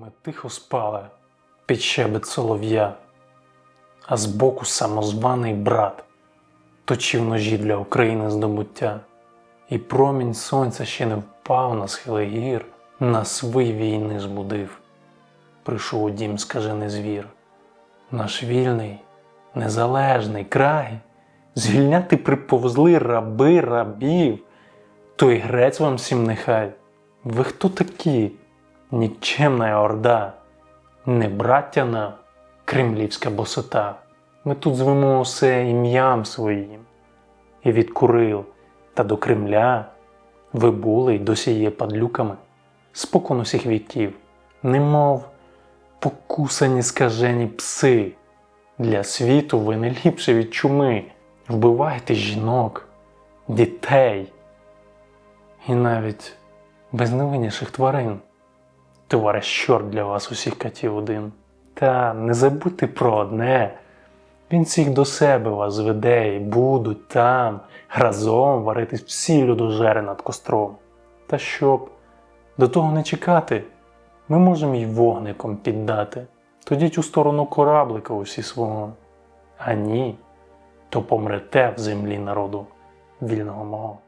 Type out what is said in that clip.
Ми тихо спали під щебет солов'я, а збоку самозваний брат точив ножі для України здобуття, і промінь сонця ще не впав на схили гір, нас вий війни збудив. Прийшов у дім скажений звір, наш вільний, незалежний край, звільняти приповзли раби рабів, той грець вам всім нехай. Ви хто такі? Нікчемна орда, не браття нам, кремлівська босота. Ми тут звемо усе ім'ям своїм. І від Курил та до Кремля ви були й досі є падлюками, спокон усіх віків, немов покусані скажені пси. Для світу ви не ліпше від чуми, вбиваєте жінок, дітей і навіть безневинніших тварин. Товариш чорт для вас усіх катів один. Та не забудьте про одне. Він всіх до себе вас зведе і будуть там разом варитись всі людожери над костром. Та щоб до того не чекати, ми можемо й вогником піддати. Тоді у сторону кораблика усі свого. А ні, то помрете в землі народу вільного мого.